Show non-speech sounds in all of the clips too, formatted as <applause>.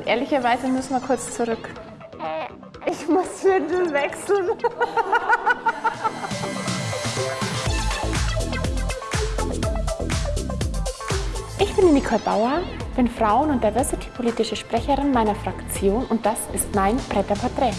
Und ehrlicherweise müssen wir kurz zurück. Ich muss Windel wechseln. Ich bin Nicole Bauer, bin Frauen- und Diversity-politische Sprecherin meiner Fraktion und das ist mein Bretter Porträt.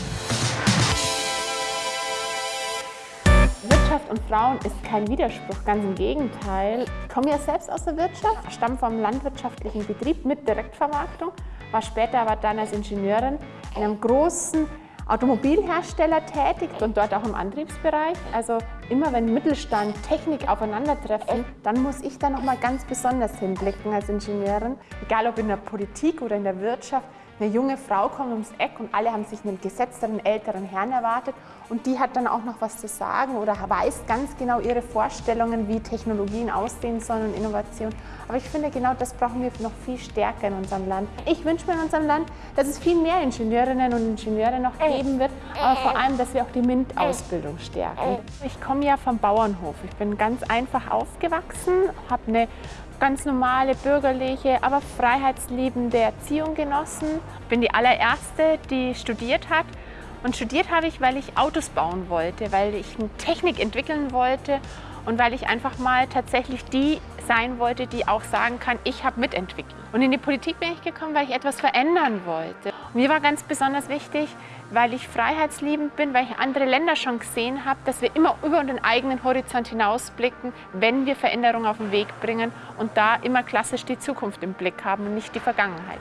Wirtschaft und Frauen ist kein Widerspruch, ganz im Gegenteil. Ich komme ja selbst aus der Wirtschaft, stamme vom landwirtschaftlichen Betrieb mit Direktvermarktung, war später aber dann als Ingenieurin in einem großen Automobilhersteller tätig und dort auch im Antriebsbereich. Also immer wenn Mittelstand, Technik aufeinandertreffen, dann muss ich da nochmal ganz besonders hinblicken als Ingenieurin. Egal ob in der Politik oder in der Wirtschaft, eine junge Frau kommt ums Eck und alle haben sich einen gesetzteren, älteren Herrn erwartet und die hat dann auch noch was zu sagen oder weiß ganz genau ihre Vorstellungen, wie Technologien aussehen sollen und Innovation. Aber ich finde, genau das brauchen wir noch viel stärker in unserem Land. Ich wünsche mir in unserem Land, dass es viel mehr Ingenieurinnen und Ingenieure noch geben wird, aber vor allem, dass wir auch die MINT-Ausbildung stärken. Ich komme ja vom Bauernhof. Ich bin ganz einfach aufgewachsen, habe eine ganz normale, bürgerliche, aber freiheitsliebende Erziehung genossen. Bin die allererste, die studiert hat. Und studiert habe ich, weil ich Autos bauen wollte, weil ich eine Technik entwickeln wollte und weil ich einfach mal tatsächlich die sein wollte, die auch sagen kann, ich habe mitentwickelt. Und in die Politik bin ich gekommen, weil ich etwas verändern wollte. Und mir war ganz besonders wichtig, weil ich freiheitsliebend bin, weil ich andere Länder schon gesehen habe, dass wir immer über den eigenen Horizont hinausblicken, wenn wir Veränderungen auf den Weg bringen und da immer klassisch die Zukunft im Blick haben und nicht die Vergangenheit.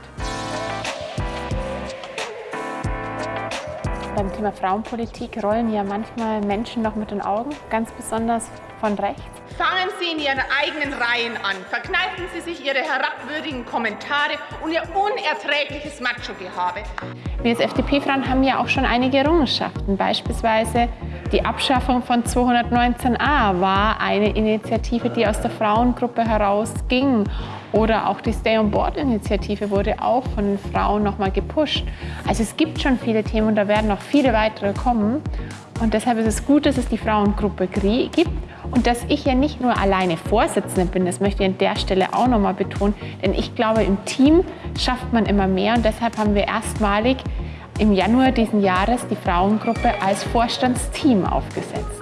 Beim Thema Frauenpolitik rollen ja manchmal Menschen noch mit den Augen, ganz besonders von rechts. Fangen Sie in Ihren eigenen Reihen an. Verkneifen Sie sich Ihre herabwürdigen Kommentare und Ihr unerträgliches Macho-Gehabe. Wir als FDP-Frauen haben ja auch schon einige Errungenschaften. Beispielsweise die Abschaffung von 219a war eine Initiative, die aus der Frauengruppe herausging. Oder auch die Stay-on-Board-Initiative wurde auch von den Frauen nochmal gepusht. Also es gibt schon viele Themen und da werden noch viele weitere kommen. Und deshalb ist es gut, dass es die Frauengruppe gibt und dass ich ja nicht nur alleine Vorsitzende bin, das möchte ich an der Stelle auch nochmal betonen, denn ich glaube, im Team schafft man immer mehr. Und deshalb haben wir erstmalig im Januar diesen Jahres die Frauengruppe als Vorstandsteam aufgesetzt.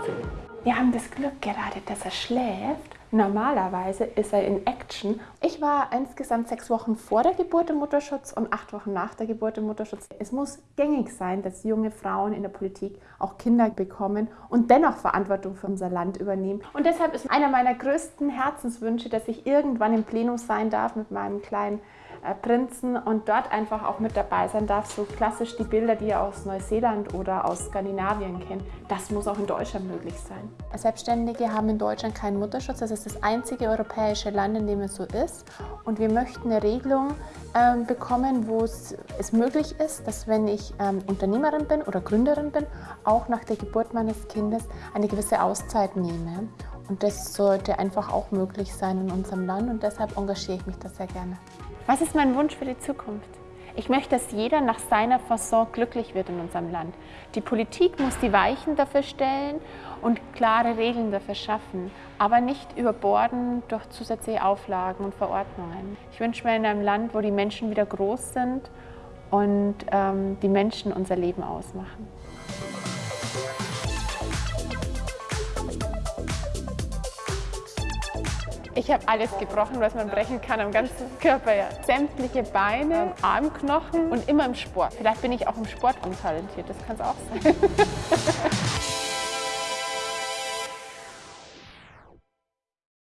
Wir haben das Glück gerade, dass er schläft Normalerweise ist er in Action. Ich war insgesamt sechs Wochen vor der Geburt im Mutterschutz und acht Wochen nach der Geburt im Mutterschutz. Es muss gängig sein, dass junge Frauen in der Politik auch Kinder bekommen und dennoch Verantwortung für unser Land übernehmen. Und deshalb ist einer meiner größten Herzenswünsche, dass ich irgendwann im Plenum sein darf mit meinem kleinen Prinzen und dort einfach auch mit dabei sein darf. So klassisch die Bilder, die ihr aus Neuseeland oder aus Skandinavien kennt, das muss auch in Deutschland möglich sein. Selbstständige haben in Deutschland keinen Mutterschutz. Das ist das einzige europäische Land, in dem es so ist. Und wir möchten eine Regelung ähm, bekommen, wo es, es, möglich ist, dass wenn ich ähm, Unternehmerin bin oder Gründerin bin, auch nach der Geburt meines Kindes eine gewisse Auszeit nehme. Und das sollte einfach auch möglich sein in unserem Land und deshalb engagiere ich mich da sehr gerne. Was ist mein Wunsch für die Zukunft? Ich möchte, dass jeder nach seiner Fasson glücklich wird in unserem Land. Die Politik muss die Weichen dafür stellen und klare Regeln dafür schaffen, aber nicht überborden durch zusätzliche Auflagen und Verordnungen. Ich wünsche mir in einem Land, wo die Menschen wieder groß sind und ähm, die Menschen unser Leben ausmachen. Ich habe alles gebrochen, was man brechen kann am ganzen Körper. Ja. Sämtliche Beine, Armknochen und immer im Sport. Vielleicht bin ich auch im Sport untalentiert, das kann es auch sein. <laughs>